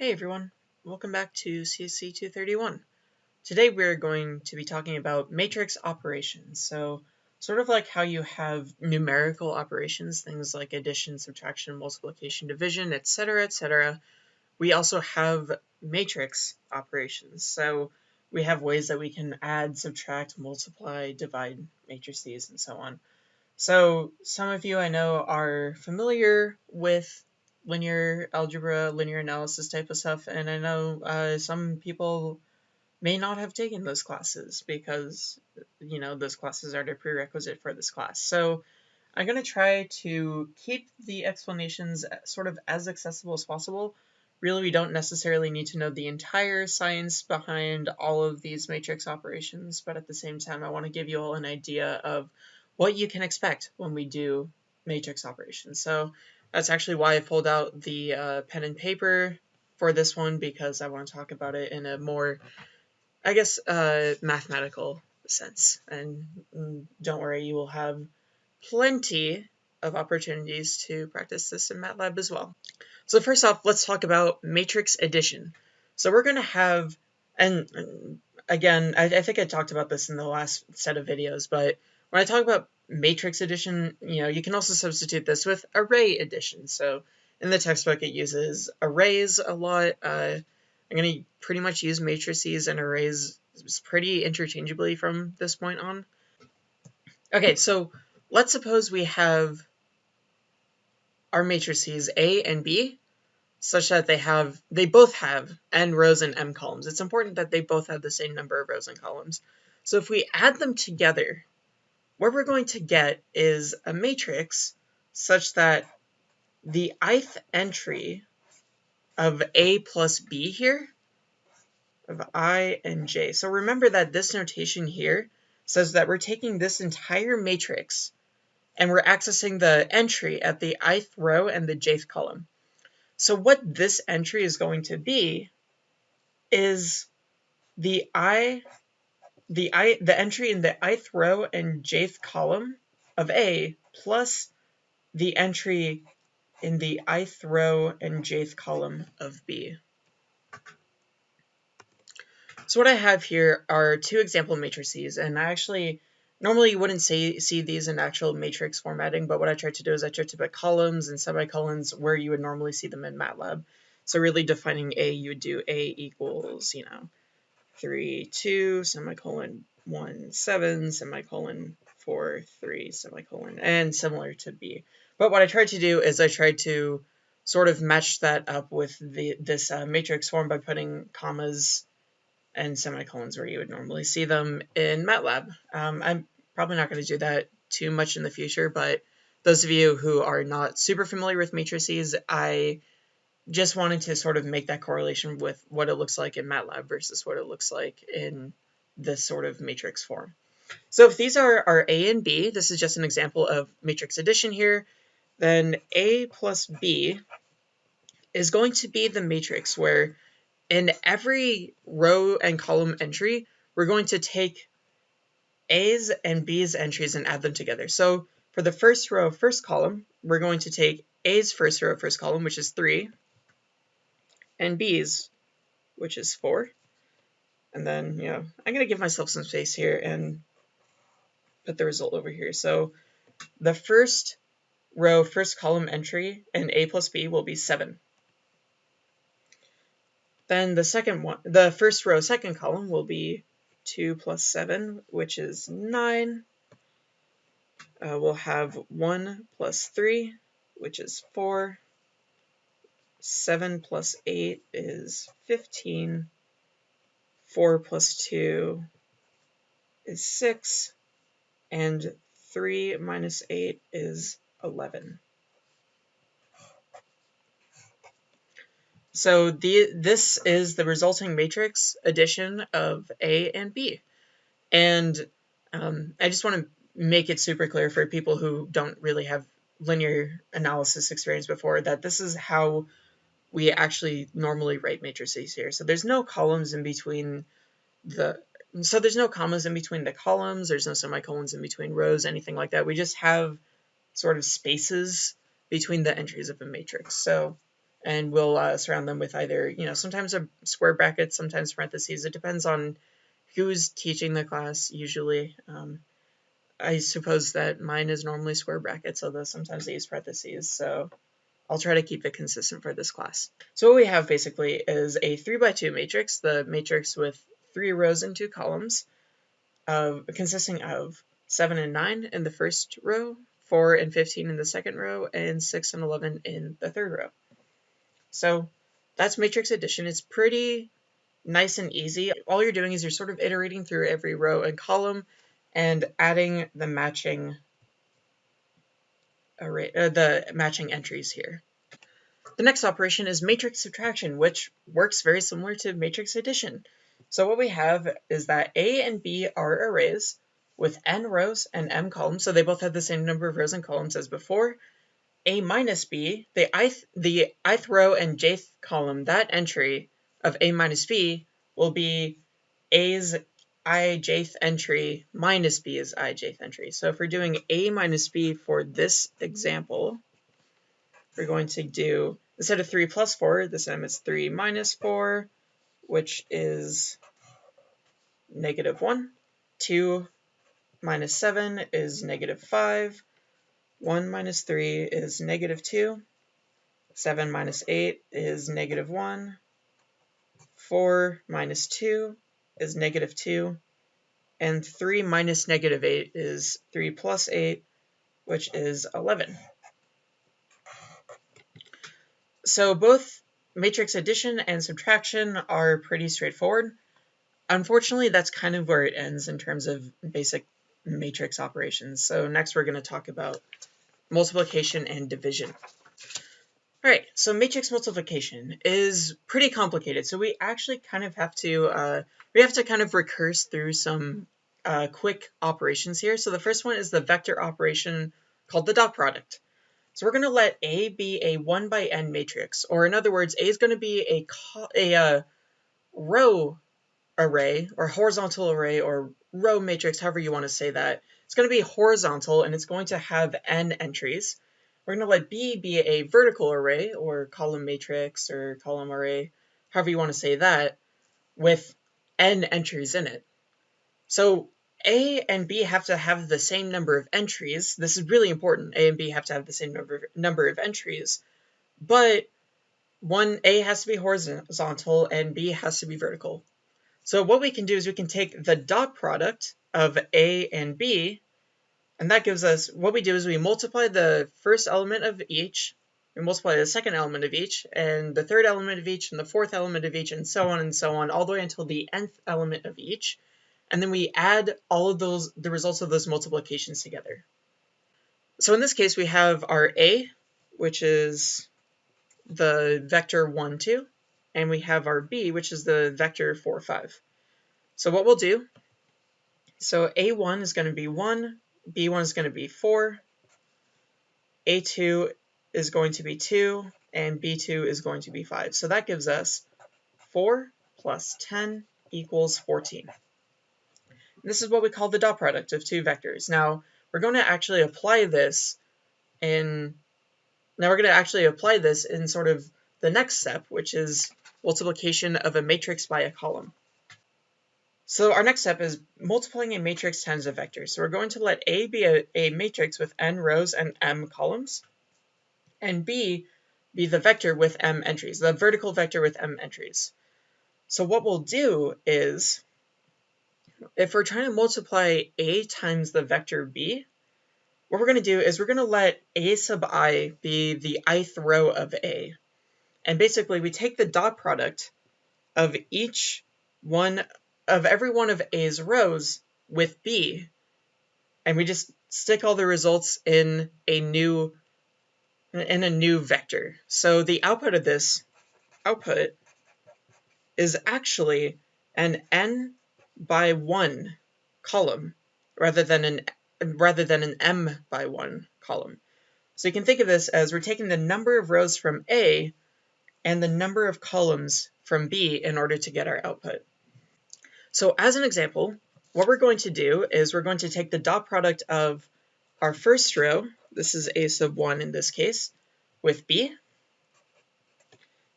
Hey everyone, welcome back to CSC 231. Today we're going to be talking about matrix operations. So sort of like how you have numerical operations, things like addition, subtraction, multiplication, division, etc, etc. We also have matrix operations. So we have ways that we can add, subtract, multiply, divide matrices, and so on. So some of you I know are familiar with linear algebra, linear analysis type of stuff, and I know uh, some people may not have taken those classes because, you know, those classes are the prerequisite for this class. So I'm going to try to keep the explanations sort of as accessible as possible. Really, we don't necessarily need to know the entire science behind all of these matrix operations, but at the same time, I want to give you all an idea of what you can expect when we do matrix operations. So that's actually why I pulled out the uh, pen and paper for this one because I want to talk about it in a more, I guess, uh, mathematical sense. And mm, don't worry, you will have plenty of opportunities to practice this in MATLAB as well. So first off, let's talk about matrix addition. So we're going to have, and again, I, I think I talked about this in the last set of videos, but when I talk about matrix addition, you know, you can also substitute this with array addition. So in the textbook, it uses arrays a lot. Uh, I'm going to pretty much use matrices and arrays pretty interchangeably from this point on. Okay, so let's suppose we have our matrices A and B such that they have they both have n rows and m columns. It's important that they both have the same number of rows and columns. So if we add them together, what we're going to get is a matrix such that the ith entry of A plus B here, of I and J. So remember that this notation here says that we're taking this entire matrix and we're accessing the entry at the ith row and the jth column. So what this entry is going to be is the I the i the entry in the ith row and jth column of A plus the entry in the ith row and jth column of B. So what I have here are two example matrices, and I actually normally you wouldn't say, see these in actual matrix formatting, but what I tried to do is I tried to put columns and semicolons where you would normally see them in MATLAB. So really defining A, you would do A equals, you know, 3, 2, semicolon 1, 7, semicolon 4, 3, semicolon, and similar to B. But what I tried to do is I tried to sort of match that up with the this uh, matrix form by putting commas and semicolons where you would normally see them in MATLAB. Um, I'm probably not going to do that too much in the future, but those of you who are not super familiar with matrices, I just wanted to sort of make that correlation with what it looks like in MATLAB versus what it looks like in this sort of matrix form. So if these are our A and B, this is just an example of matrix addition here, then A plus B is going to be the matrix where in every row and column entry, we're going to take A's and B's entries and add them together. So for the first row, first column, we're going to take A's first row, first column, which is 3, and B's, which is 4. And then, you know, I'm going to give myself some space here and put the result over here. So the first row, first column entry in A plus B will be 7. Then the second one, the first row, second column will be 2 plus 7, which is 9. Uh, we'll have 1 plus 3, which is 4. 7 plus 8 is 15. 4 plus 2 is 6. And 3 minus 8 is 11. So the, this is the resulting matrix addition of A and B. And um, I just want to make it super clear for people who don't really have linear analysis experience before that this is how we actually normally write matrices here. So there's no columns in between the, so there's no commas in between the columns, there's no semicolons in between rows, anything like that. We just have sort of spaces between the entries of a matrix. So and we'll uh, surround them with either, you know, sometimes a square bracket, sometimes parentheses. It depends on who's teaching the class usually. Um, I suppose that mine is normally square brackets, although sometimes they use parentheses, so I'll try to keep it consistent for this class. So what we have basically is a 3 by 2 matrix, the matrix with three rows and two columns, uh, consisting of 7 and 9 in the first row, 4 and 15 in the second row, and 6 and 11 in the third row. So that's matrix addition. It's pretty nice and easy. All you're doing is you're sort of iterating through every row and column and adding the matching array, uh, the matching entries here. The next operation is matrix subtraction, which works very similar to matrix addition. So what we have is that A and B are arrays with n rows and m columns, so they both have the same number of rows and columns as before. A minus B, the ith, the ith row and jth column, that entry of A minus B will be A's i jth entry minus b is i jth entry. So if we're doing a minus b for this example, we're going to do, instead of 3 plus 4, this time it's 3 minus 4, which is negative 1. 2 minus 7 is negative 5. 1 minus 3 is negative 2. 7 minus 8 is negative 1. 4 minus 2 is negative 2, and 3 minus negative 8 is 3 plus 8, which is 11. So both matrix addition and subtraction are pretty straightforward. Unfortunately, that's kind of where it ends in terms of basic matrix operations. So next we're going to talk about multiplication and division. All right, so matrix multiplication is pretty complicated. So we actually kind of have to uh, we have to kind of recurse through some uh, quick operations here. So the first one is the vector operation called the dot product. So we're going to let A be a 1 by n matrix, or in other words, A is going to be a, a uh, row array, or horizontal array, or row matrix, however you want to say that. It's going to be horizontal, and it's going to have n entries. We're going to let B be a vertical array, or column matrix, or column array, however you want to say that, with n entries in it. So A and B have to have the same number of entries. This is really important. A and B have to have the same number of, number of entries, but one A has to be horizontal and B has to be vertical. So what we can do is we can take the dot product of A and B and that gives us, what we do is we multiply the first element of each, we multiply the second element of each, and the third element of each, and the fourth element of each, and so on and so on, all the way until the nth element of each. And then we add all of those, the results of those multiplications together. So in this case, we have our A, which is the vector 1, 2, and we have our B, which is the vector 4, 5. So what we'll do, so A1 is going to be 1, B1 is going to be 4, A2 is going to be 2, and B2 is going to be 5. So that gives us 4 plus 10 equals 14. This is what we call the dot product of two vectors. Now, we're going to actually apply this in, now we're going to actually apply this in sort of the next step, which is multiplication of a matrix by a column. So our next step is multiplying a matrix times a vector. So we're going to let A be a, a matrix with n rows and m columns, and B be the vector with m entries, the vertical vector with m entries. So what we'll do is, if we're trying to multiply A times the vector B, what we're going to do is we're going to let A sub i be the ith row of A. And basically we take the dot product of each one of every one of A's rows with B, and we just stick all the results in a new in a new vector. So the output of this output is actually an n by 1 column rather than an rather than an m by 1 column. So you can think of this as we're taking the number of rows from A and the number of columns from B in order to get our output. So as an example, what we're going to do is we're going to take the dot product of our first row, this is a sub 1 in this case, with b,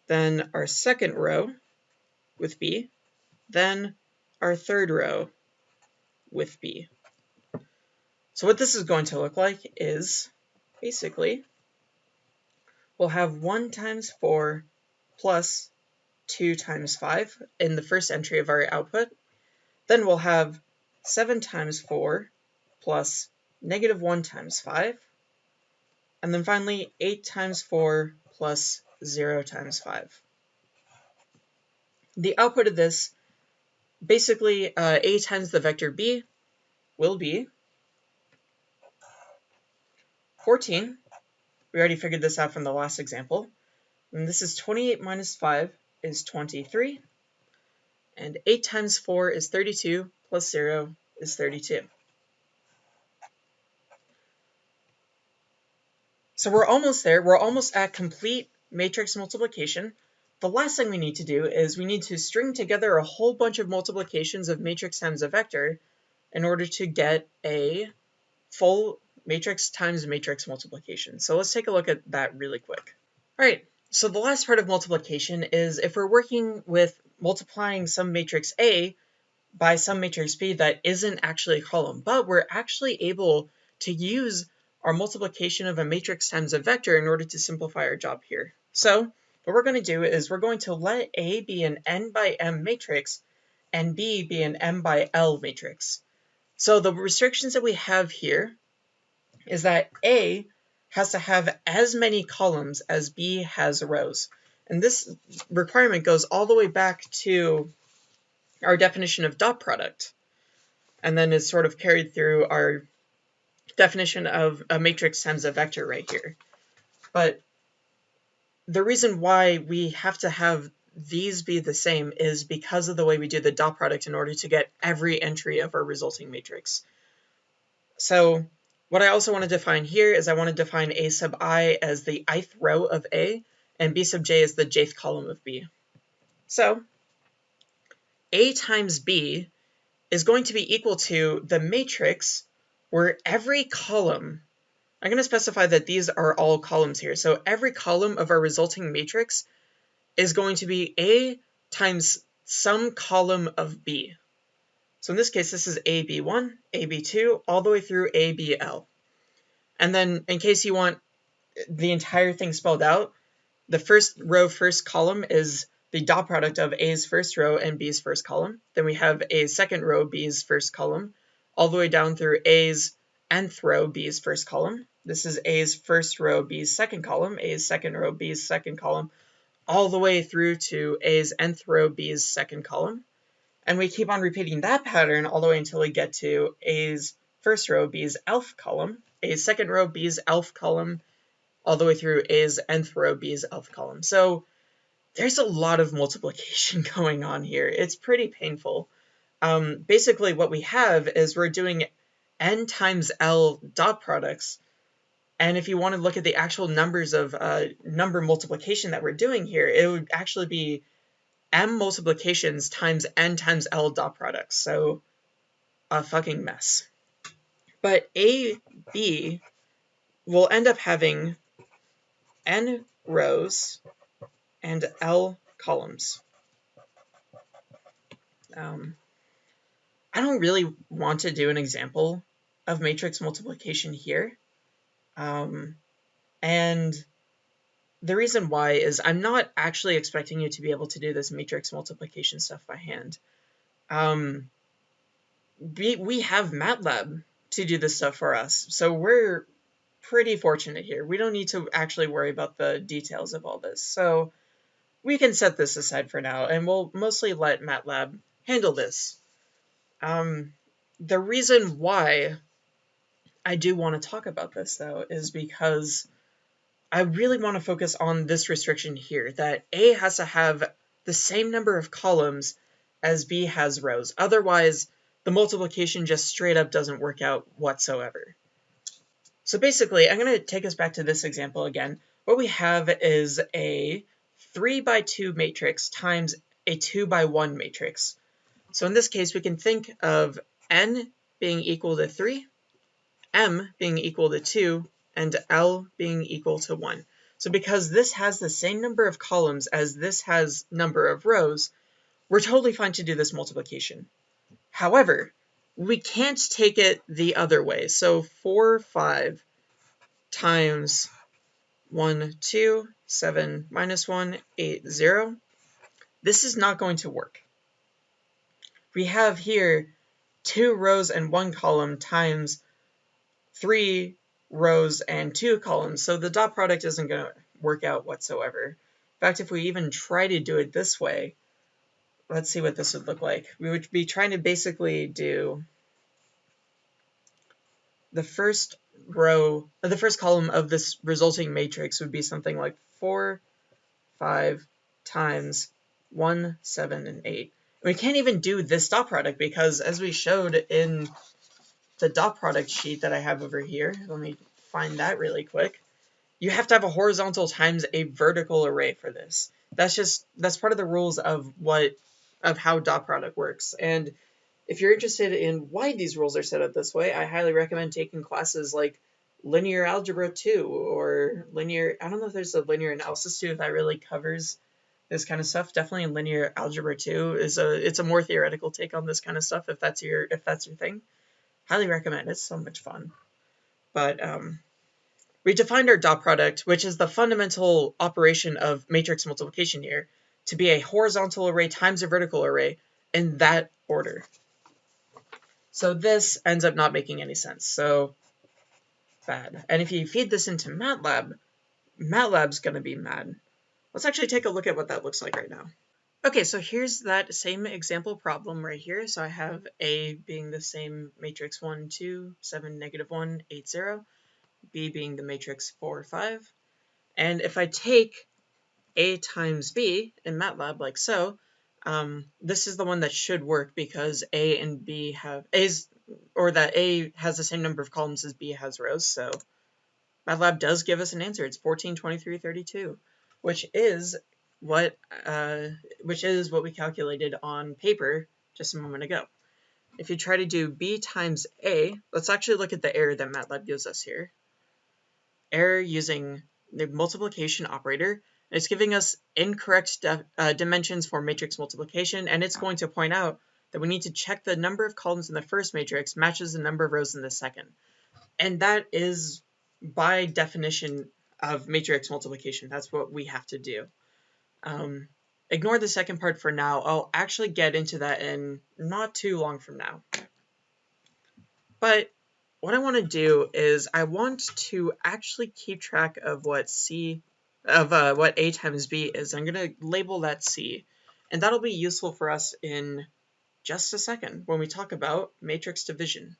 then our second row with B, then our third row with B. So what this is going to look like is basically we'll have 1 times 4 plus 2 times 5 in the first entry of our output. Then we'll have 7 times 4 plus negative 1 times 5. And then finally 8 times 4 plus 0 times 5. The output of this, basically uh, a times the vector b will be 14. We already figured this out from the last example. And this is 28 minus 5 is 23. And 8 times 4 is 32, plus 0 is 32. So we're almost there. We're almost at complete matrix multiplication. The last thing we need to do is we need to string together a whole bunch of multiplications of matrix times a vector in order to get a full matrix times matrix multiplication. So let's take a look at that really quick. All right, so the last part of multiplication is if we're working with multiplying some matrix A by some matrix B that isn't actually a column, but we're actually able to use our multiplication of a matrix times a vector in order to simplify our job here. So what we're going to do is we're going to let A be an n by m matrix and B be an m by l matrix. So the restrictions that we have here is that A has to have as many columns as B has rows. And this requirement goes all the way back to our definition of dot product, and then is sort of carried through our definition of a matrix times a vector right here. But the reason why we have to have these be the same is because of the way we do the dot product in order to get every entry of our resulting matrix. So what I also want to define here is I want to define A sub i as the ith row of A, and B sub j is the jth column of B. So A times B is going to be equal to the matrix where every column, I'm going to specify that these are all columns here, so every column of our resulting matrix is going to be A times some column of B. So in this case, this is AB1, AB2, all the way through ABL. And then in case you want the entire thing spelled out, the first row, first column is the dot product of A's first row and B's first column. Then we have A's second row, B's first column, all the way down through A's nth row, B's first column. This is A's first row, B's second column, A's second row, B's second column, all the way through to A's nth row, B's second column. And we keep on repeating that pattern all the way until we get to A's first row, B's elf column, A's second row, B's elf column, all the way through A's nth row, B's elf column. So there's a lot of multiplication going on here. It's pretty painful. Um, basically, what we have is we're doing n times L dot products. And if you want to look at the actual numbers of uh, number multiplication that we're doing here, it would actually be m multiplications times n times L dot products. So a fucking mess. But AB will end up having n rows and L columns. Um, I don't really want to do an example of matrix multiplication here. Um, and the reason why is I'm not actually expecting you to be able to do this matrix multiplication stuff by hand. Um, we, we have MATLAB to do this stuff for us, so we're pretty fortunate here. We don't need to actually worry about the details of all this. So we can set this aside for now, and we'll mostly let MATLAB handle this. Um, the reason why I do want to talk about this, though, is because I really want to focus on this restriction here, that A has to have the same number of columns as B has rows. Otherwise, the multiplication just straight up doesn't work out whatsoever. So basically, I'm going to take us back to this example again. What we have is a 3 by 2 matrix times a 2 by 1 matrix. So in this case, we can think of n being equal to 3, m being equal to 2, and L being equal to 1. So because this has the same number of columns as this has number of rows, we're totally fine to do this multiplication. However, we can't take it the other way. So 4, 5 times 1, 2, 7, minus 1, 8, 0. This is not going to work. We have here two rows and one column times three rows and two columns, so the dot product isn't going to work out whatsoever. In fact, if we even try to do it this way, let's see what this would look like. We would be trying to basically do the first row, the first column of this resulting matrix would be something like 4, 5 times 1, 7, and 8. We can't even do this dot product because as we showed in the dot product sheet that I have over here, let me find that really quick, you have to have a horizontal times a vertical array for this. That's just, that's part of the rules of what, of how dot product works. And if you're interested in why these rules are set up this way, I highly recommend taking classes like Linear Algebra 2 or Linear, I don't know if there's a Linear Analysis 2 that really covers this kind of stuff. Definitely Linear Algebra 2 is a, it's a more theoretical take on this kind of stuff if that's your, if that's your thing. Highly recommend, it's so much fun. But um, we defined our dot product, which is the fundamental operation of matrix multiplication here, to be a horizontal array times a vertical array in that order. So this ends up not making any sense. So bad. And if you feed this into MATLAB, MATLAB's going to be mad. Let's actually take a look at what that looks like right now. Okay, so here's that same example problem right here. So I have A being the same matrix 1, 2, 7, negative 1, 8, 0. B being the matrix 4, 5. And if I take A times B in MATLAB like so, um, this is the one that should work because A and B have A's or that A has the same number of columns as B has rows. So MATLAB does give us an answer. It's 14, 23, 32, which is what uh, which is what we calculated on paper just a moment ago. If you try to do B times A, let's actually look at the error that MATLAB gives us here. Error using the multiplication operator it's giving us incorrect uh, dimensions for matrix multiplication, and it's going to point out that we need to check the number of columns in the first matrix matches the number of rows in the second. And that is, by definition of matrix multiplication, that's what we have to do. Um, ignore the second part for now. I'll actually get into that in not too long from now. But what I want to do is I want to actually keep track of what C of uh, what A times B is. I'm going to label that C, and that'll be useful for us in just a second when we talk about matrix division.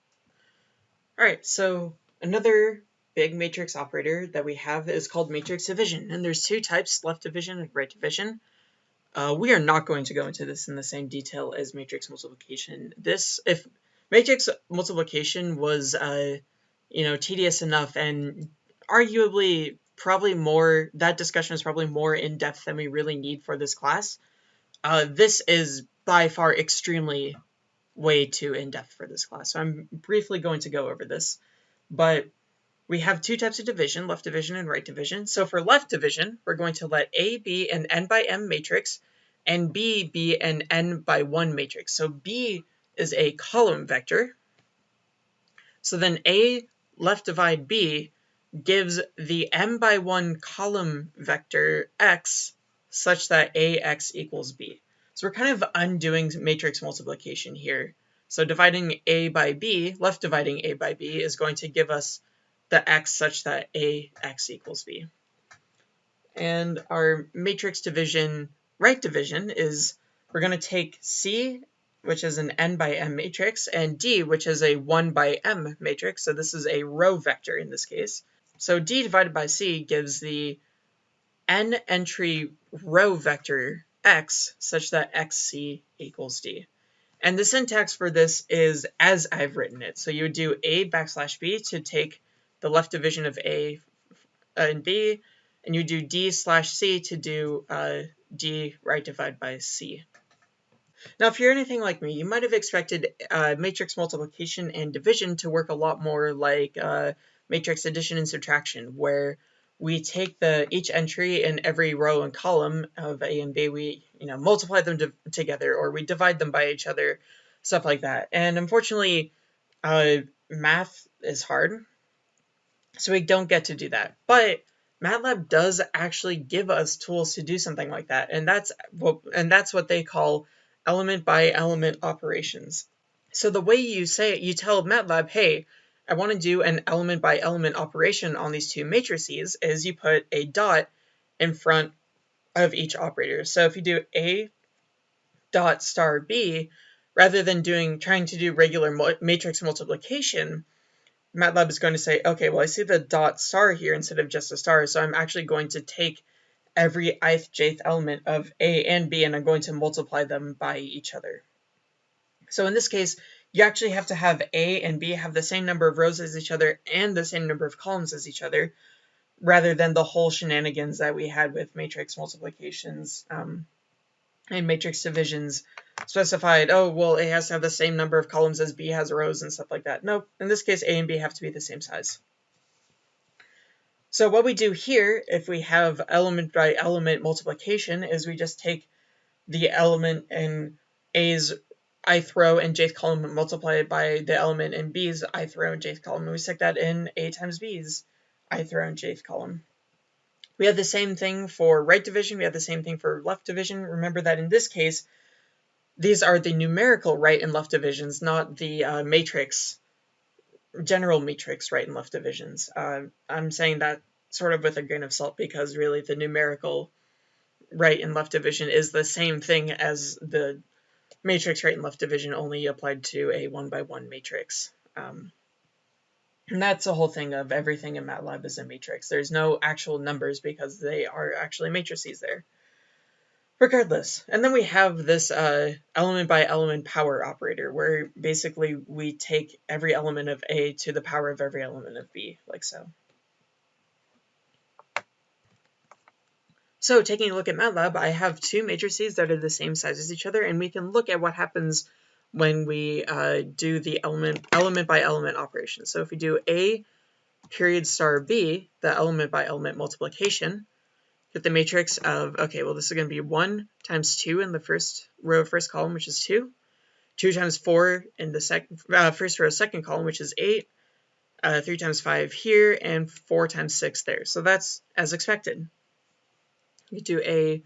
All right, so another big matrix operator that we have is called matrix division, and there's two types, left division and right division. Uh, we are not going to go into this in the same detail as matrix multiplication. This, if matrix multiplication was, uh, you know, tedious enough and arguably probably more, that discussion is probably more in depth than we really need for this class. Uh, this is by far extremely way too in depth for this class. So I'm briefly going to go over this. But we have two types of division, left division and right division. So for left division, we're going to let A be an n by m matrix and B be an n by 1 matrix. So B is a column vector. So then A left divide B gives the m by 1 column vector x such that ax equals b. So we're kind of undoing matrix multiplication here. So dividing a by b, left dividing a by b, is going to give us the x such that ax equals b. And our matrix division, right division, is we're going to take c, which is an n by m matrix, and d, which is a 1 by m matrix. So this is a row vector in this case. So D divided by C gives the n entry row vector x such that xc equals D. And the syntax for this is as I've written it. So you would do A backslash B to take the left division of A and B, and you do D slash C to do uh, D right divided by C. Now, if you're anything like me, you might have expected uh, matrix multiplication and division to work a lot more like uh, matrix addition and subtraction, where we take the each entry in every row and column of A and B, we you know multiply them to, together, or we divide them by each other, stuff like that. And unfortunately, uh, math is hard, so we don't get to do that. But MATLAB does actually give us tools to do something like that, and that's what and that's what they call element by element operations. So the way you say it, you tell MATLAB, hey, I want to do an element by element operation on these two matrices is you put a dot in front of each operator. So if you do A dot star B, rather than doing trying to do regular matrix multiplication, MATLAB is going to say, okay, well, I see the dot star here instead of just a star, so I'm actually going to take every ith jth element of A and B and I'm going to multiply them by each other. So in this case, you actually have to have A and B have the same number of rows as each other and the same number of columns as each other, rather than the whole shenanigans that we had with matrix multiplications um, and matrix divisions specified, oh, well, A has to have the same number of columns as B has rows and stuff like that. Nope, in this case, A and B have to be the same size. So what we do here, if we have element by element multiplication, is we just take the element in A's ith row and jth column and multiply it by the element in B's ith row and jth column, and we stick that in A times B's ith row and jth column. We have the same thing for right division, we have the same thing for left division. Remember that in this case, these are the numerical right and left divisions, not the uh, matrix, general matrix right and left divisions. Uh, I'm saying that sort of with a grain of salt because really the numerical right and left division is the same thing as the matrix right and left division only applied to a one by one matrix. Um, and that's the whole thing of everything in MATLAB is a matrix. There's no actual numbers because they are actually matrices there. Regardless, and then we have this uh, element by element power operator where basically we take every element of A to the power of every element of B, like so. So taking a look at MATLAB, I have two matrices that are the same size as each other, and we can look at what happens when we uh, do the element element by element operation. So if we do A period star B, the element by element multiplication, get the matrix of, okay, well this is going to be 1 times 2 in the first row, first column, which is 2, 2 times 4 in the uh, first row, second column, which is 8, uh, 3 times 5 here, and 4 times 6 there. So that's as expected you do a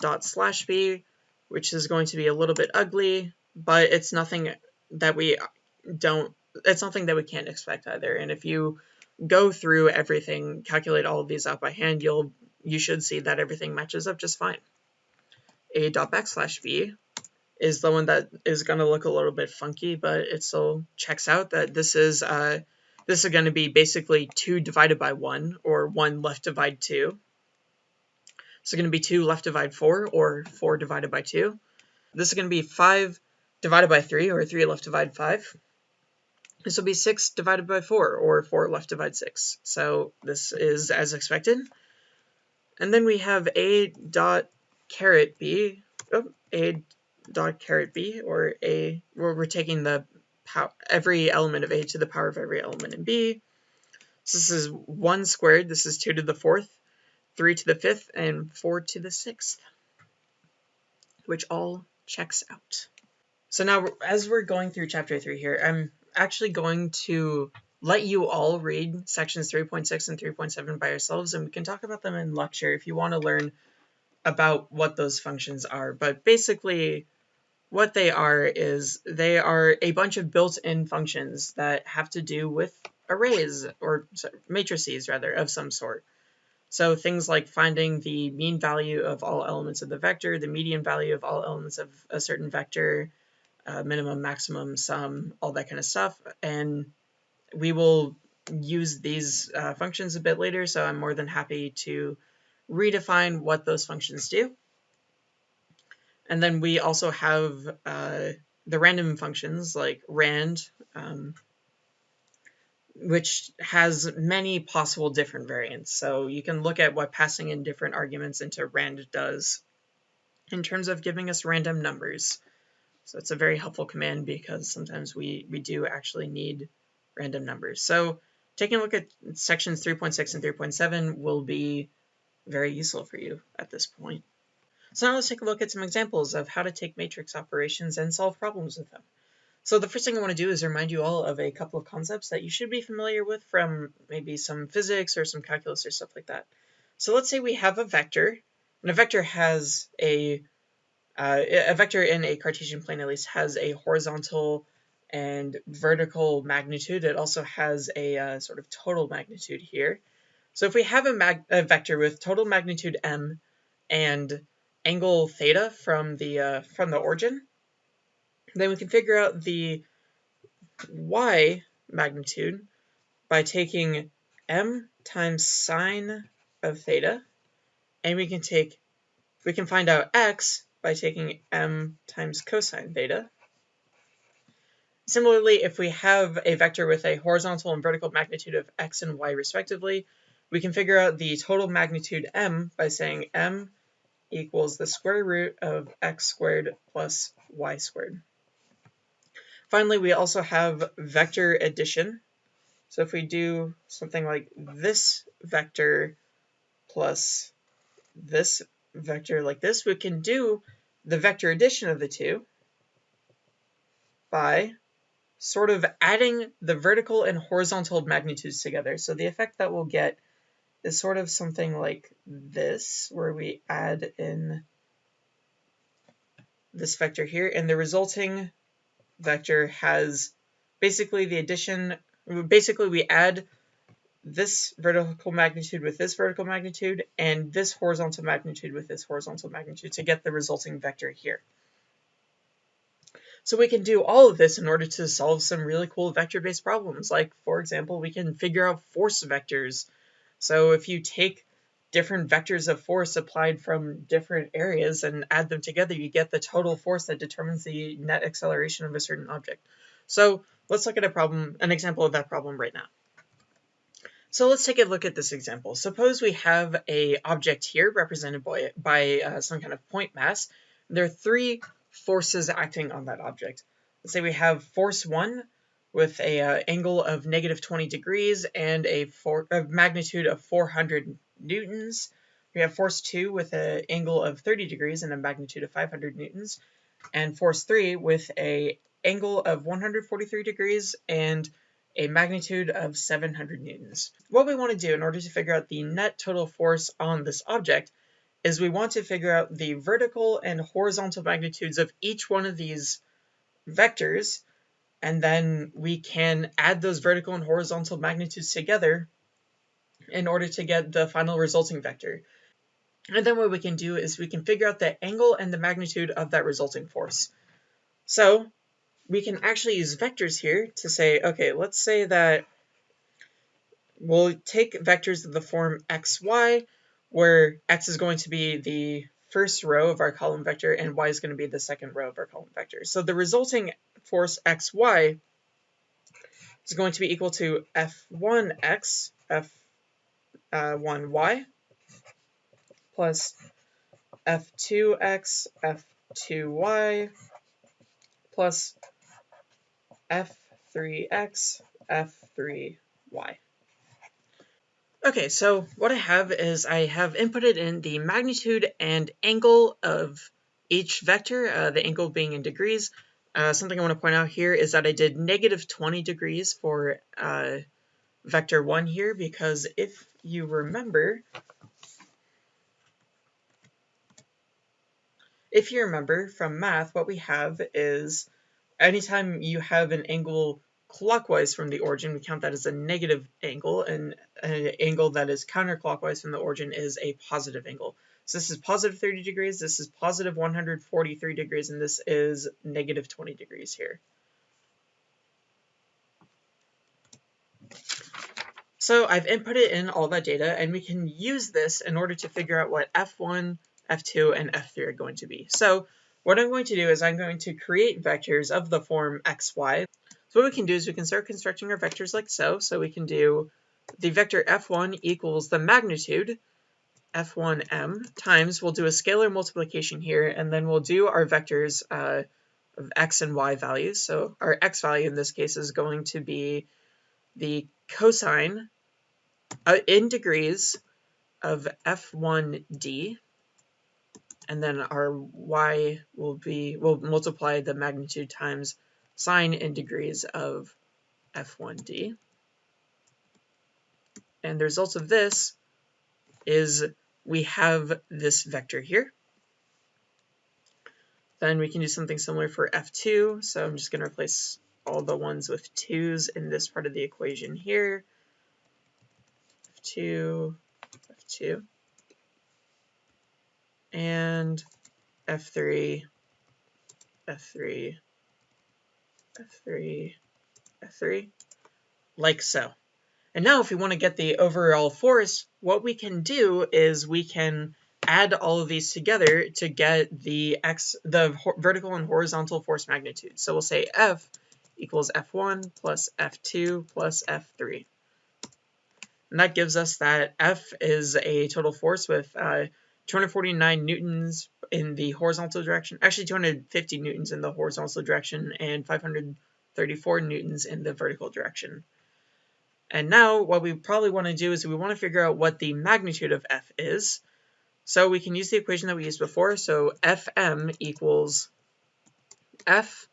dot slash b, which is going to be a little bit ugly, but it's nothing that we don't, it's nothing that we can't expect either. And if you go through everything, calculate all of these out by hand, you'll, you should see that everything matches up just fine. A dot backslash b is the one that is going to look a little bit funky, but it still checks out that this is, uh, this is going to be basically 2 divided by 1, or 1 left divide 2. So it's going to be 2 left divide 4, or 4 divided by 2. This is going to be 5 divided by 3, or 3 left divided 5. This will be 6 divided by 4, or 4 left divided 6. So this is as expected. And then we have a dot caret b, oh, a dot caret b, or a, where we're taking the power, every element of a to the power of every element in b. So this is 1 squared, this is 2 to the 4th, 3 to the 5th, and 4 to the 6th, which all checks out. So now, as we're going through chapter 3 here, I'm actually going to let you all read sections 3.6 and 3.7 by yourselves, and we can talk about them in lecture if you want to learn about what those functions are. But basically, what they are is they are a bunch of built-in functions that have to do with arrays, or matrices rather, of some sort. So things like finding the mean value of all elements of the vector, the median value of all elements of a certain vector, uh, minimum, maximum, sum, all that kind of stuff. And we will use these uh, functions a bit later, so I'm more than happy to redefine what those functions do. And then we also have uh, the random functions like rand, um, which has many possible different variants. So you can look at what passing in different arguments into rand does in terms of giving us random numbers. So it's a very helpful command because sometimes we, we do actually need random numbers. So taking a look at sections 3.6 and 3.7 will be very useful for you at this point. So now let's take a look at some examples of how to take matrix operations and solve problems with them. So the first thing I want to do is remind you all of a couple of concepts that you should be familiar with from maybe some physics or some calculus or stuff like that. So let's say we have a vector, and a vector has a, uh, a vector in a Cartesian plane at least has a horizontal and vertical magnitude. It also has a uh, sort of total magnitude here. So if we have a, a, vector with total magnitude m and angle theta from the uh, from the origin, then we can figure out the y magnitude by taking m times sine of theta, and we can take we can find out x by taking m times cosine theta. Similarly, if we have a vector with a horizontal and vertical magnitude of x and y respectively, we can figure out the total magnitude m by saying m equals the square root of x squared plus y squared. Finally, we also have vector addition. So if we do something like this vector plus this vector like this, we can do the vector addition of the two by sort of adding the vertical and horizontal magnitudes together. So the effect that we'll get is sort of something like this, where we add in this vector here, and the resulting vector has basically the addition, basically we add this vertical magnitude with this vertical magnitude, and this horizontal magnitude with this horizontal magnitude to get the resulting vector here. So we can do all of this in order to solve some really cool vector-based problems. Like, for example, we can figure out force vectors. So if you take different vectors of force applied from different areas and add them together, you get the total force that determines the net acceleration of a certain object. So let's look at a problem, an example of that problem right now. So let's take a look at this example. Suppose we have a object here represented by, by uh, some kind of point mass. There are three forces acting on that object. Let's say we have force 1 with a uh, angle of negative 20 degrees and a, a magnitude of 400 newtons. We have force 2 with an angle of 30 degrees and a magnitude of 500 newtons. And force 3 with a angle of 143 degrees and a magnitude of 700 newtons. What we want to do in order to figure out the net total force on this object is we want to figure out the vertical and horizontal magnitudes of each one of these vectors, and then we can add those vertical and horizontal magnitudes together in order to get the final resulting vector. And then what we can do is we can figure out the angle and the magnitude of that resulting force. So we can actually use vectors here to say, okay, let's say that we'll take vectors of the form x, y, where x is going to be the first row of our column vector and y is going to be the second row of our column vector. So the resulting force xy is going to be equal to f1x, f1y, uh, plus f2x, f2y, plus f3x, f3y. Okay, so what I have is I have inputted in the magnitude and angle of each vector, uh, the angle being in degrees. Uh, something I want to point out here is that I did negative 20 degrees for uh, vector 1 here because if you remember, if you remember from math, what we have is anytime you have an angle clockwise from the origin, we count that as a negative angle, and an angle that is counterclockwise from the origin is a positive angle. So this is positive 30 degrees, this is positive 143 degrees, and this is negative 20 degrees here. So I've inputted in all that data, and we can use this in order to figure out what F1, F2, and F3 are going to be. So what I'm going to do is I'm going to create vectors of the form xy. So what we can do is we can start constructing our vectors like so. So we can do the vector f1 equals the magnitude f1m times, we'll do a scalar multiplication here, and then we'll do our vectors uh, of x and y values. So our x value in this case is going to be the cosine uh, in degrees of f1d, and then our y will be, we'll multiply the magnitude times sine in degrees of f1d. And the result of this is we have this vector here. Then we can do something similar for f2. So I'm just going to replace all the ones with 2's in this part of the equation here. f2, f2, and f3, f3, f3, f3, like so. And now if we want to get the overall force, what we can do is we can add all of these together to get the x the vertical and horizontal force magnitude. So we'll say F equals F1 plus F2 plus F3. And that gives us that F is a total force with uh, 249 newtons in the horizontal direction, actually 250 newtons in the horizontal direction and 534 newtons in the vertical direction. And now what we probably want to do is we want to figure out what the magnitude of F is. So we can use the equation that we used before. So Fm equals F,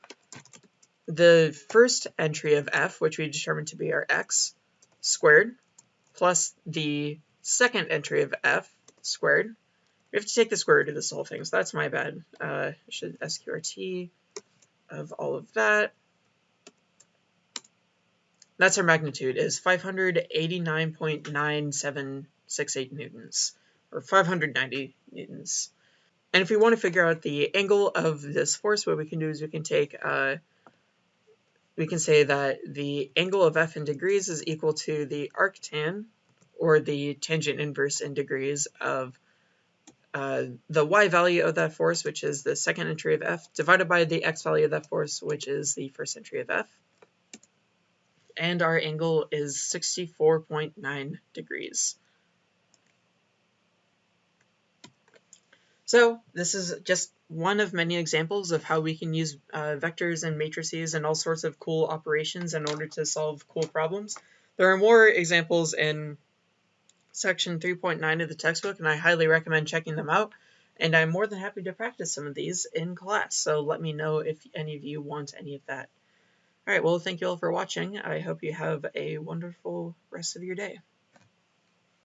the first entry of F, which we determined to be our x, squared, plus the second entry of F squared. We have to take the square root of this whole thing, so that's my bad. Uh, should SQRT of all of that that's our magnitude, is 589.9768 newtons, or 590 newtons. And if we want to figure out the angle of this force, what we can do is we can take, uh, we can say that the angle of f in degrees is equal to the arctan, or the tangent inverse in degrees of uh, the y value of that force, which is the second entry of f, divided by the x value of that force, which is the first entry of f and our angle is 64.9 degrees. So this is just one of many examples of how we can use uh, vectors and matrices and all sorts of cool operations in order to solve cool problems. There are more examples in section 3.9 of the textbook, and I highly recommend checking them out. And I'm more than happy to practice some of these in class, so let me know if any of you want any of that. All right, well, thank you all for watching. I hope you have a wonderful rest of your day.